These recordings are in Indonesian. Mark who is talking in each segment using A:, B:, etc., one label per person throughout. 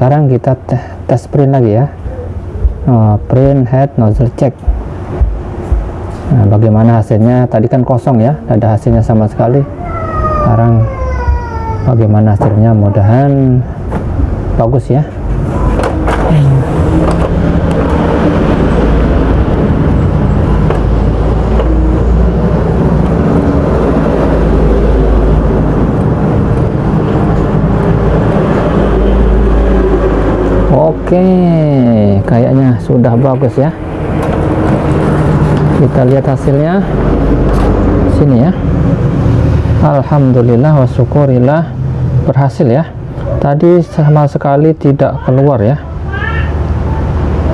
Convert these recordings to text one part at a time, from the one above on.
A: sekarang kita te- tes print lagi ya. Oh, print head nozzle check. Nah bagaimana hasilnya? Tadi kan kosong ya tidak ada hasilnya sama sekali. Sekarang bagaimana hasilnya? Mudahan bagus ya Oke, kayaknya sudah bagus ya. Kita lihat hasilnya. Sini ya. Alhamdulillah wa syukurillah berhasil ya. Tadi sama sekali tidak keluar ya.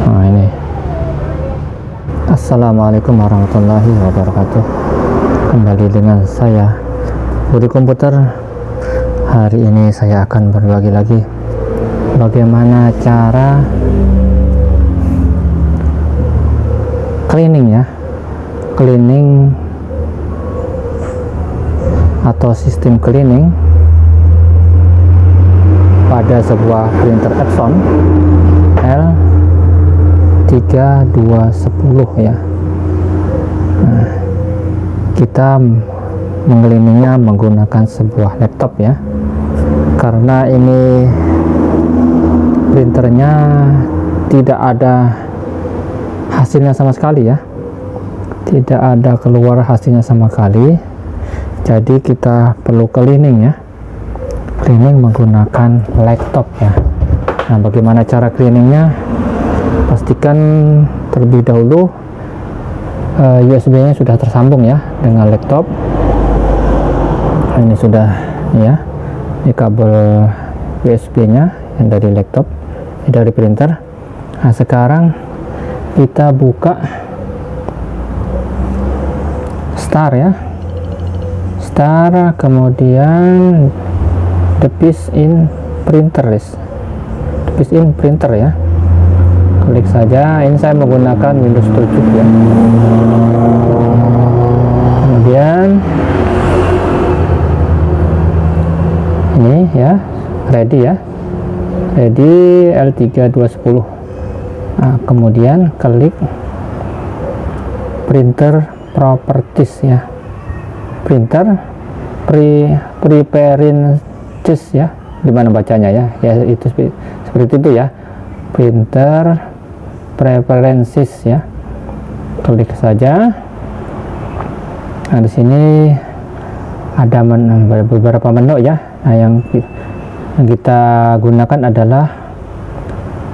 A: Nah, ini. Assalamualaikum warahmatullahi wabarakatuh. Kembali dengan saya Budi Komputer. Hari ini saya akan berbagi lagi bagaimana cara cleaning ya? Cleaning atau sistem cleaning pada sebuah printer Epson L3210 ya. Nah, kita mengcleaningnya menggunakan sebuah laptop ya. Karena ini printernya tidak ada hasilnya sama sekali ya. Tidak ada keluar hasilnya sama sekali. Jadi kita perlu cleaning ya. Cleaning menggunakan laptop ya. Nah bagaimana cara cleaningnya? Pastikan terlebih dahulu uh, USB nya sudah tersambung ya dengan laptop. Ini sudah ya ini kabel USB nya yang dari laptop dari printer. Nah sekarang kita buka star ya. Star kemudian the piece in printer list. The piece in printer ya. Klik saja. Ini saya menggunakan Windows 7 ya. Kemudian ini ya ready ya ready L3210 nah, kemudian klik printer properties ya. Printer pre preparing ya. Di mana bacanya ya? Ya itu seperti itu ya. Printer preferences ya. Klik saja. Nah di sini ada men beberapa menu ya. Nah yang yang kita gunakan adalah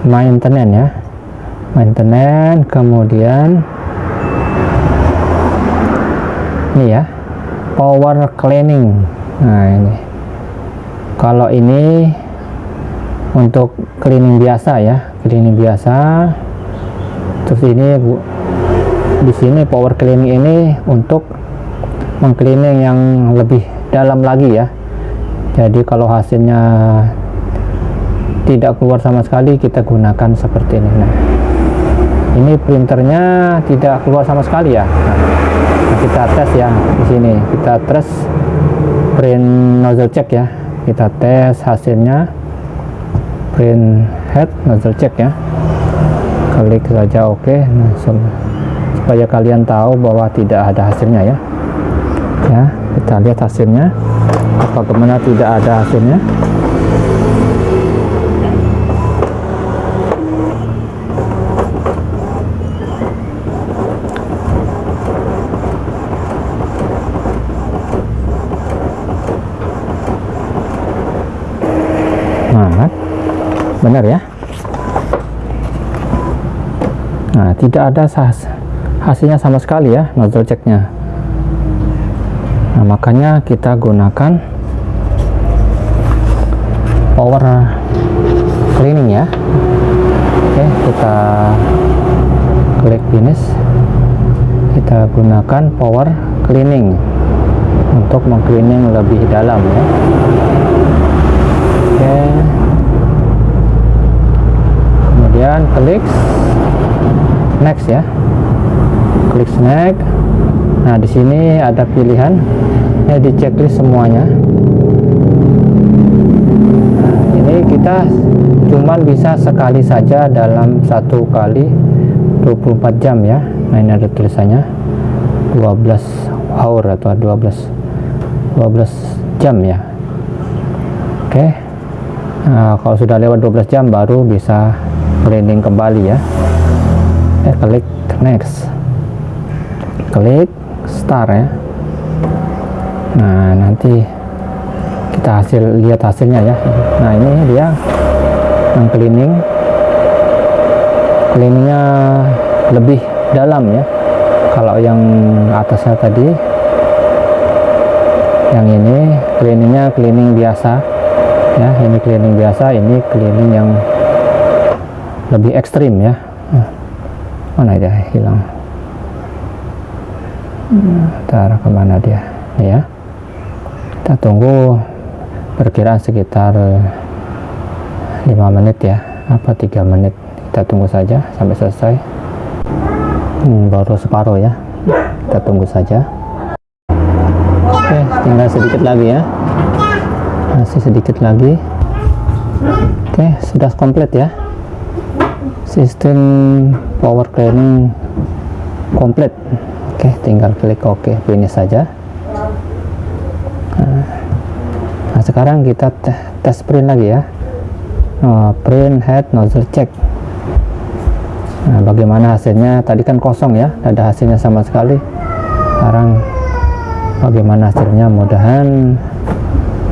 A: maintenance ya. Maintenance kemudian ini ya power cleaning. Nah ini. Kalau ini untuk cleaning biasa ya cleaning biasa. Terus ini bu di sini power cleaning ini untuk mengcleaning yang lebih dalam lagi ya jadi kalau hasilnya tidak keluar sama sekali kita gunakan seperti ini. Nah ini printernya tidak keluar sama sekali ya. Nah, kita tes ya di sini. Kita tes print nozzle check ya. Kita tes hasilnya. Print head nozzle check ya. Klik saja oke. Okay. nah, supaya kalian tahu bahwa tidak ada hasilnya ya. Ya kita lihat hasilnya apa ke mana tidak ada hasilnya? Nah benar ya. Nah tidak ada hasilnya sama sekali ya nozzle checknya nah makanya kita gunakan power cleaning ya. Oke kita klik finish. Kita gunakan power cleaning untuk mengcleaning lebih dalam ya. Oke. Kemudian klik next ya. Klik next. Nah di sini ada pilihan. Ya di checklist semuanya kita cuman bisa sekali saja dalam satu kali 24 jam ya. Nah ini ada tulisannya. 12 hour atau 12 12 jam ya. Oke. Nah, kalau sudah lewat 12 jam baru bisa cleaning kembali ya. Eh klik next. Klik start ya. Nah nanti kita hasil lihat hasilnya ya. Nah ini dia yang cleaning. Cleaningnya lebih dalam ya. Kalau yang atasnya tadi yang ini cleaningnya cleaning biasa ya. Ini cleaning biasa ini cleaning yang lebih ekstrim ya. Mana dia hilang? Ntar ke mana dia? Ya. Kita tunggu perkiraan sekitar 5 menit ya apa tiga menit. Kita tunggu saja sampai selesai. Hmm, baru separuh ya. Kita tunggu saja. Oke tinggal sedikit lagi ya. Masih sedikit lagi. Oke sudah komplit ya. Sistem power cleaning komplit. Oke tinggal klik oke finish saja nah sekarang kita tes print lagi ya. Oh, print head nozzle check. Nah bagaimana hasilnya? Tadi kan kosong ya ada hasilnya sama sekali. Sekarang bagaimana hasilnya? Mudahan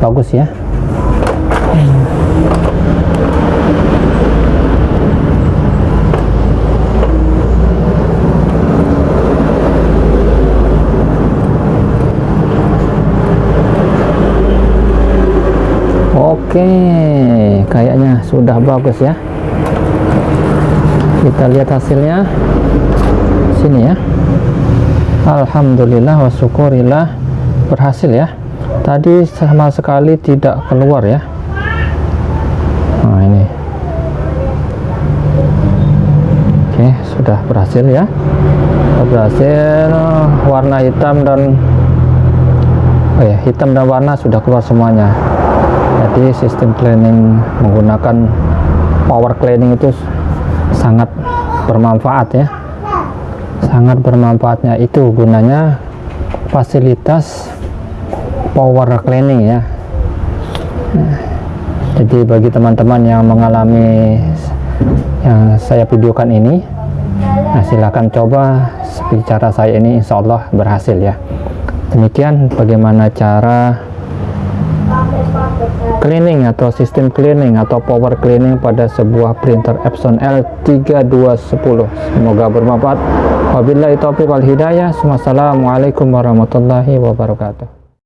A: bagus ya Oke, kayaknya sudah bagus ya. Kita lihat hasilnya. Sini ya. Alhamdulillah wa syukurillah berhasil ya. Tadi sama sekali tidak keluar ya. Nah, ini. Oke, sudah berhasil ya. Berhasil warna hitam dan oh ya, hitam dan warna sudah keluar semuanya jadi sistem cleaning menggunakan power cleaning itu sangat bermanfaat ya. Sangat bermanfaatnya. Itu gunanya fasilitas power cleaning ya. Jadi bagi teman-teman yang mengalami yang saya videokan ini nah silahkan coba cara saya ini insya Allah berhasil ya. Demikian bagaimana cara cleaning atau sistem cleaning atau power cleaning pada sebuah printer Epson L3210 semoga bermanfaat. Wabillahi taufiq wal hidayah. Wassalamualaikum warahmatullahi wabarakatuh